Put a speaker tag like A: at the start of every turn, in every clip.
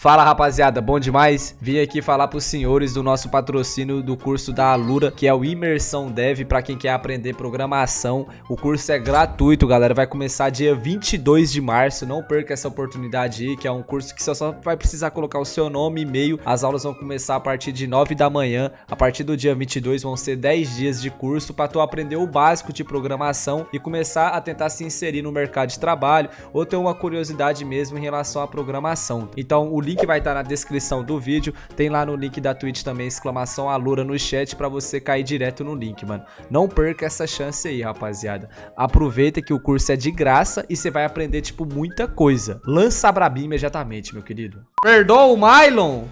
A: Fala rapaziada, bom demais? Vim aqui falar pros senhores do nosso patrocínio do curso da Alura, que é o Imersão Dev, para quem quer aprender programação. O curso é gratuito, galera, vai começar dia 22 de março, não perca essa oportunidade aí, que é um curso que você só vai precisar colocar o seu nome e e-mail. As aulas vão começar a partir de 9 da manhã, a partir do dia 22 vão ser 10 dias de curso para tu aprender o básico de programação e começar a tentar se inserir no mercado de trabalho ou ter uma curiosidade mesmo em relação à programação. Então, o link vai estar na descrição do vídeo. Tem lá no link da Twitch também, exclamação Alura no chat pra você cair direto no link, mano. Não perca essa chance aí, rapaziada. Aproveita que o curso é de graça e você vai aprender, tipo, muita coisa. Lança a brabinha imediatamente, meu querido. Perdoa o Mylon?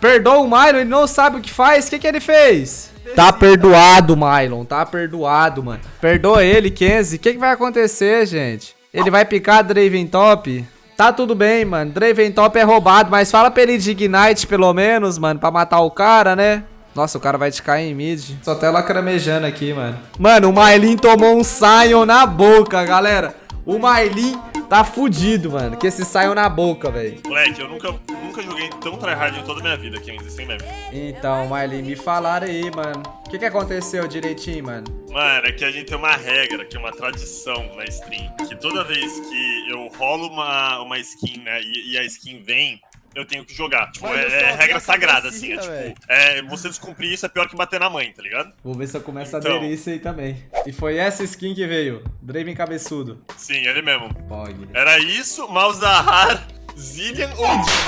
A: Perdoa o Mylon? Ele não sabe o que faz? O que, que ele fez? Tá perdoado, Mylon. Tá perdoado, mano. Perdoa ele, Kenzie. O que, que vai acontecer, gente? Ele vai picar Draven Top? Tá tudo bem, mano. Draven Top é roubado, mas fala pra ele de Ignite, pelo menos, mano, pra matar o cara, né? Nossa, o cara vai te cair em mid. Só até lacramejando aqui, mano. Mano, o Mailin tomou um Sion na boca, galera. O Mailin tá fudido, mano. Que esse Sion na boca, velho.
B: Moleque, eu nunca, nunca joguei tão tryhard em toda a minha vida, 15, sem meme.
A: Então, Mailin, me falaram aí, mano. O que, que aconteceu direitinho, mano?
B: Mano, é que a gente tem uma regra, que é uma tradição na stream. Que toda vez que eu rolo uma, uma skin, né, e, e a skin vem, eu tenho que jogar. Tipo, é, é regra sagrada, assim. É, tipo, é, você descumprir isso é pior que bater na mãe, tá ligado?
A: Vou ver se eu começo então... a aderir isso aí também. E foi essa skin que veio. Draven cabeçudo.
B: Sim, ele mesmo. Pog. Era isso, Malzahar, Zillian ou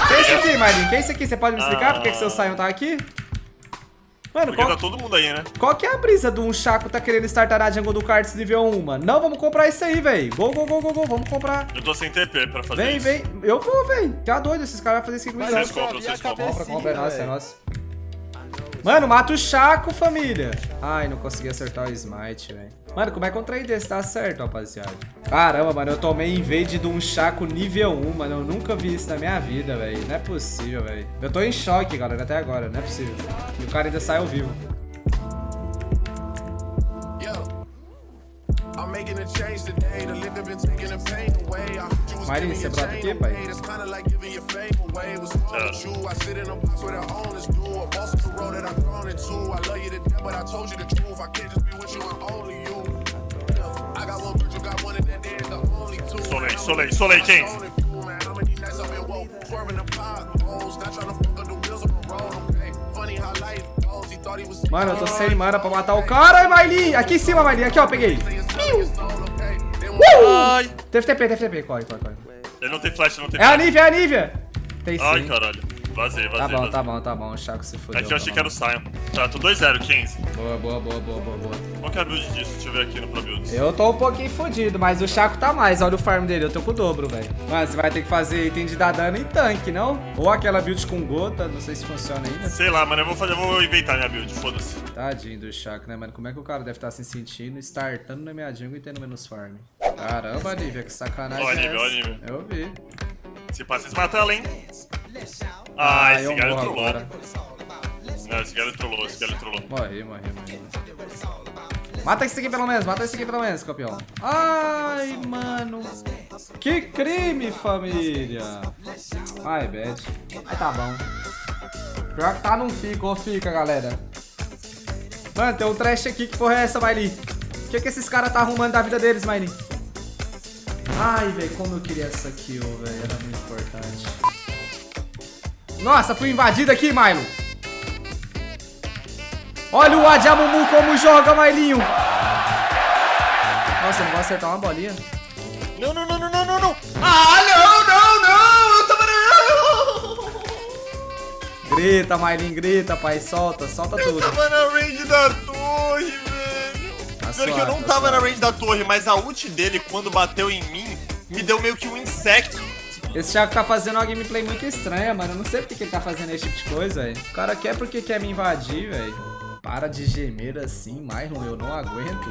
A: Quem é esse aqui, Marinho? Quem é esse aqui? Você pode me explicar ah... por que, que seu Sion tá aqui?
B: Mano, Porque qual... tá todo mundo aí, né?
A: Qual que é a brisa do um Chaco tá querendo startar a jungle do Cards nível 1, mano? Não, vamos comprar isso aí, velho. Go, go, go, go, go, vamos comprar.
B: Eu tô sem TP pra fazer
A: vem,
B: isso.
A: Vem, vem. Eu vou, velho. Tá doido, esses caras vão fazer isso aqui
B: comigo. Vocês compram, vocês compram.
A: Compra, compra, é nossa, é nossa. Mano, mata o Chaco, família. Ai, não consegui acertar o smite, velho. Mano, como é que um trem desse dá certo, rapaziada? Caramba, mano, eu tomei invade de um Chaco nível 1, mano. Eu nunca vi isso na minha vida, velho. Não é possível, velho. Eu tô em choque, galera, até agora. Não é possível. E o cara ainda saiu vivo. Marinho, você brota aqui, pai?
B: Solei, solei, solei, quem?
A: Mano, eu tô sem mana pra matar o cara. Maili! Aqui em cima, Maili. Aqui, ó, peguei. Ai. Teve TP, teve TP. Corre, corre, corre.
B: Ele não tem flash, não tem
A: é flash. É a Nívia, é a Nívia.
B: Tem sim. Ai, caralho. Vazei, vazei.
A: Tá bom,
B: vazei.
A: tá bom, tá bom. O Chaco se fodeu.
B: Aqui eu achei
A: tá
B: que era o Sion. Tá, tô 2-0, 15.
A: Boa, boa, boa, boa, boa, boa.
B: Qual que é a build disso? Deixa eu ver aqui no Pro Builds.
A: Eu tô um pouquinho fodido, mas o Chaco tá mais. Olha o farm dele, eu tô com o dobro, velho. Mano, você vai ter que fazer item de dar dano em tanque, não? Ou aquela build com gota, não sei se funciona ainda.
B: Sei lá, mano, eu vou fazer, eu vou inventar minha build, foda-se.
A: Tadinho do Chaco, né, mano? Como é que o cara deve estar tá se sentindo, startando na minha jungle e tendo menos farm? Caramba, Nívia, que sacanagem
B: Ó, Nívia, ó, Nívia.
A: Eu vi.
B: Se passa, mata ela, hein? Ah, ah esse cara trollou. Agora. Não, esse cara trollou, esse cara trollou.
A: Morri, morri, morri. Mata esse aqui pelo menos, mata esse aqui pelo menos, campeão. Ai, mano. Que crime, família. Ai, bad. Ai, tá bom. Pior que tá, não fica, ou fica, galera. Mano, tem um trash aqui. Que porra é essa, Miley? O que, que esses caras tá arrumando da vida deles, Miley? Ai, velho, como eu queria essa kill, velho. Era muito importante. Nossa, fui invadido aqui, Milo. Olha o Adjamumu como joga, Mailinho. Nossa, eu não vou acertar uma bolinha.
B: Não, não, não, não, não, não, não. Ah, não, não, não. Eu tava...
A: Grita, Mailinho, grita, pai. Solta, solta
B: eu
A: tudo.
B: Eu tava na range da Pior que eu não tava na range da torre, mas a ult dele, quando bateu em mim, me deu meio que um insect.
A: Esse Thiago tá fazendo uma gameplay muito estranha, mano. Eu não sei porque que ele tá fazendo esse tipo de coisa, velho. O cara quer porque quer me invadir, velho. Para de gemer assim, Marlon. Eu não aguento.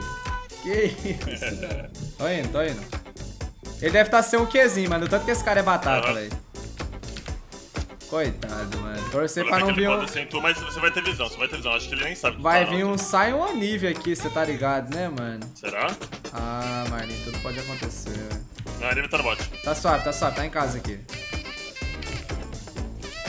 A: Que isso? tô indo, tô indo. Ele deve estar tá sem um Qzinho, mano. Tanto que esse cara é batata, uhum. velho. Coitado, mano. Torcer pra não vir um...
B: Tu, mas você vai ter visão, você vai ter visão. Acho que ele nem sabe.
A: Vai tá vir um Sion Anivia aqui, você tá ligado, né, mano?
B: Será?
A: Ah, Marlin, tudo pode acontecer, velho.
B: Não, ele tá no bot.
A: Tá suave, tá suave, tá em casa aqui.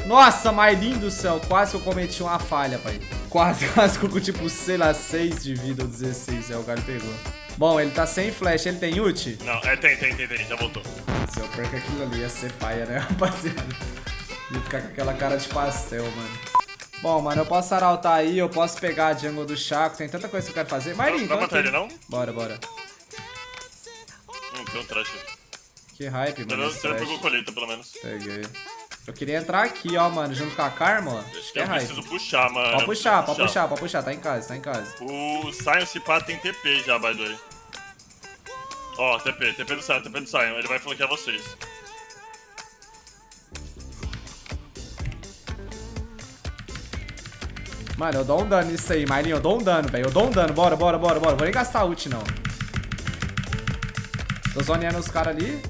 A: Nossa, Marlin do céu. Quase que eu cometi uma falha, pai. Quase, quase que eu com tipo, sei lá, 6 de vida ou 16. Aí o cara pegou. Bom, ele tá sem flash. Ele tem ult?
B: Não, é, tem, tem, tem, tem. Já voltou.
A: Se eu perco aquilo ali, ia ser paia, né, rapaziada? Ia ficar com aquela cara de pastel, mano. Bom, mano, eu posso arautar aí, eu posso pegar a jungle do Chaco, tem tanta coisa que eu quero fazer. Marlin,
B: Vai matar ele, não?
A: Bora, bora.
B: Hum, tem um trash.
A: Que hype, mano.
B: Você pegou colheita, pelo menos.
A: Peguei. Eu queria entrar aqui, ó, mano, junto com a Karma, ó.
B: Acho que é eu hype. preciso puxar, mano.
A: Pode puxar, pode puxar, pode puxar, tá em casa, tá em casa.
B: O Sion se pá tem TP já, by the way. Ó, TP, TP do Sion, TP do Sion. Ele vai flanquear vocês.
A: Mano, eu dou um dano nisso aí, Marlin. Eu dou um dano, velho. Eu dou um dano. Bora, bora, bora, bora. Vou nem gastar ult, não. Tô zoneando os caras ali.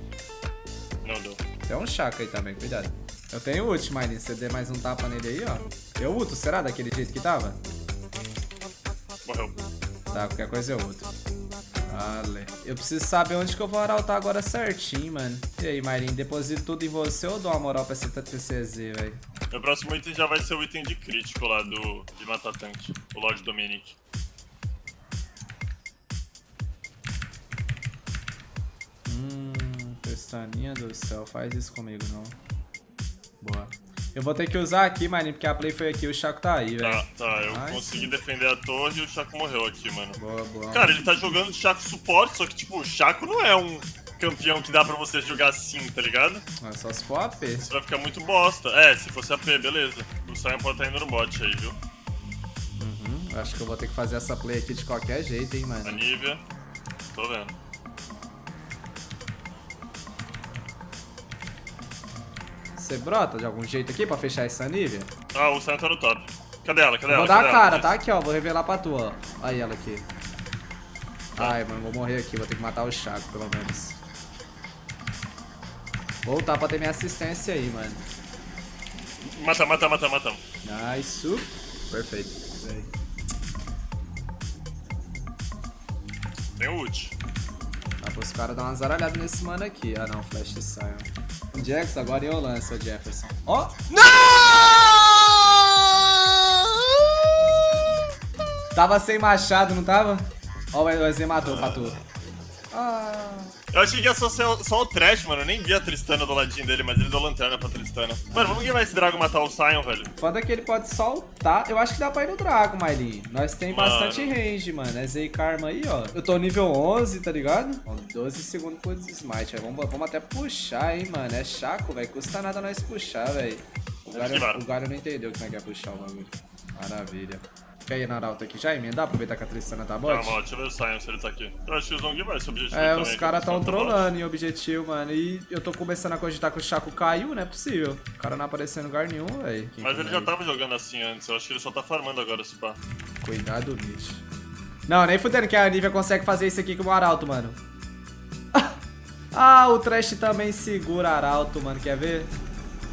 B: Não deu.
A: Tem um chaco aí também, cuidado. Eu tenho ult, Marlin. Você der mais um tapa nele aí, ó. Eu ulto, será? Daquele jeito que tava?
B: Morreu.
A: Tá, qualquer coisa eu ulto. Vale. Eu preciso saber onde que eu vou arautar agora certinho, mano. E aí, Marlin, deposito tudo em você ou dou uma moral pra esse TCZ, velho?
B: Meu próximo item já vai ser o item de crítico lá do de matar tanque, o Lord Dominic.
A: Hum, pestaninha do céu, faz isso comigo não. Boa. Eu vou ter que usar aqui, maninho, porque a play foi aqui, o Chaco tá aí, velho.
B: Tá, tá, eu Ai, consegui sim. defender a torre e o Chaco morreu aqui, mano.
A: Boa, boa.
B: Cara, ele tá jogando Chaco suporte, só que, tipo, o Chaco não é um campeão que dá pra você jogar assim, tá ligado?
A: É só se for AP.
B: Isso vai ficar muito bosta. É, se fosse AP, beleza. O Sion pode estar tá indo no bot aí, viu?
A: Uhum, acho que eu vou ter que fazer essa play aqui de qualquer jeito, hein, mano.
B: A Nívia. Tô vendo.
A: Você brota de algum jeito aqui pra fechar essa Nívia?
B: Ah, o Sion tá no top. Cadê ela? Cadê ela?
A: Vou dar a cara, tá? Aqui, ó. Vou revelar pra tu, ó. Aí ela aqui. Ai, mano, vou morrer aqui. Vou ter que matar o Chaco, pelo menos. Voltar pra ter minha assistência aí, mano.
B: Mata, mata, mata, mata.
A: Nice. Perfeito.
B: Tem ult.
A: Dá pros caras dar uma zaralhada nesse mano aqui. Ah não, flash sai. Jax, agora eu lanço o Jefferson. Ó! Oh. Não! Tava sem machado, não tava? Ó, o EZ matou, matou.
B: Ah. Eu achei que ia só ser só o Trash, mano. Eu nem vi a Tristana do ladinho dele, mas ele deu lanterna pra Tristana. Mano, vamos vai esse Drago matar o Sion, velho.
A: Foda que ele pode soltar. Eu acho que dá pra ir no Drago, Mailin. Nós tem mano. bastante range, mano. É Z Karma aí, ó. Eu tô nível 11, tá ligado? 12 segundos por Smite. Vamos, vamos até puxar, hein, mano. É chaco, velho. Custa nada nós puxar, velho. O Garo não entendeu como é que é puxar o bagulho. Maravilha. Quer ir na Arauto aqui já emendar? Aproveitar que a Tristana tá bot?
B: Calma, deixa eu ver o Sion se ele tá aqui. Eu acho que o Zong vai esse objetivo
A: É, os caras tão trolando em objetivo, mano. E eu tô começando a cogitar que o Chaco caiu, não é possível. O cara não apareceu em lugar nenhum, velho.
B: Mas ele já tava jogando assim antes. Eu acho que ele só tá farmando agora, se pá.
A: Cuidado, bicho. Não, nem fudendo que a Nivea consegue fazer isso aqui com o Arauto, mano. ah, o Trash também segura Arauto, mano. Quer ver?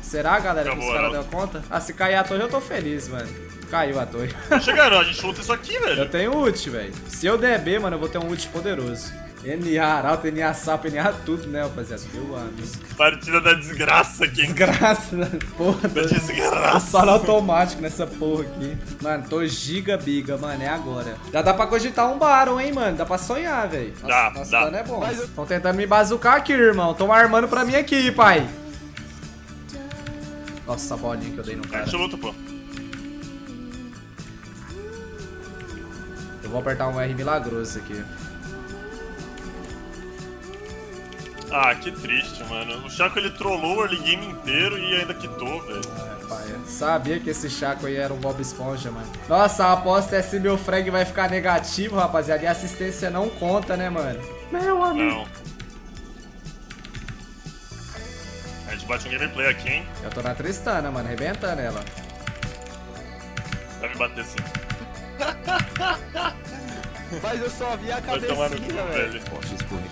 A: Será, galera, Acabou, que os caras deu conta? Ah, se cair a torre, eu tô feliz, mano. Caiu a torre.
B: Chegaram, a gente luta isso aqui, velho.
A: Eu tenho ult, velho. Se eu der B, mano, eu vou ter um ult poderoso. NA Arauto, NA Sapo, NA tudo, né, rapaziada? Meu amigo.
B: Partida da desgraça aqui.
A: Desgraça, né? porra. Da
B: desgraça.
A: Só automático nessa porra aqui. Mano, tô giga biga, mano, é agora. Já dá pra cogitar um Baron, hein, mano. Dá pra sonhar, velho.
B: Dá,
A: nosso
B: dá.
A: dano é bom. Estão tentando me bazucar aqui, irmão. Tão armando pra mim aqui, pai. Nossa, a bolinha que eu dei no cara.
B: A gente luta, pô.
A: Eu vou apertar um R milagroso aqui.
B: Ah, que triste, mano. O Chaco ele trollou o early game inteiro e ainda quitou, velho.
A: É, pai, sabia que esse Chaco aí era um Bob Esponja, mano. Nossa, a aposta é se meu frag vai ficar negativo, rapaziada. E a assistência não conta, né, mano? Meu amigo. Não.
B: Gente bate um gameplay aqui, hein?
A: Eu tô na Tristana, mano, arrebentando ela.
B: Vai me bater sim.
C: Mas eu só vi a cabecinha, velho.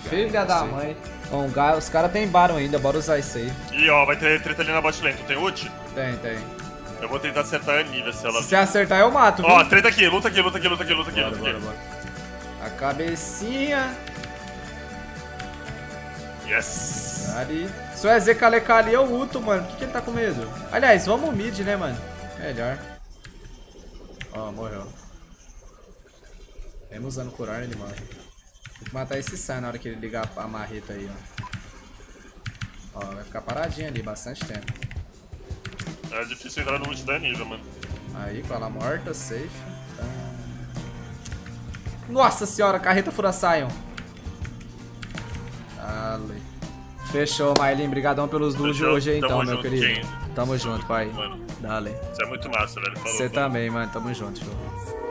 A: Filha da mãe. Bom, os caras tem Baron ainda, bora usar isso aí.
B: Ih, ó, vai ter treta ali na bot lane. Tu tem ult?
A: Tem, tem.
B: Eu vou tentar acertar a Nivea se ela...
A: Se acertar, eu mato,
B: viu? Ó, treta aqui, luta aqui, luta aqui, luta aqui, luta aqui,
A: bora,
B: luta
A: bora,
B: aqui.
A: Bora. A cabecinha.
B: Yes!
A: Ali. Se o EZ calecar ali, eu luto, mano. Por que, que ele tá com medo? Aliás, vamos mid, né, mano? Melhor. Ó, oh, morreu. Mesmo usando curar, ele morre. Tem que matar esse Sai na hora que ele ligar a marreta aí, ó. Ó, vai ficar paradinho ali, bastante tempo.
B: É difícil entrar no ult da nível, mano.
A: Aí, com ela morta, safe. Tá. Nossa senhora, carreta fura Sion. Ali. Fechou, Mailin. Brigadão pelos duos de hoje, então, meu querido. Tamo junto, pai. Mano. Dale.
B: Você é muito massa, velho.
A: Você também, mano. Tamo junto, show.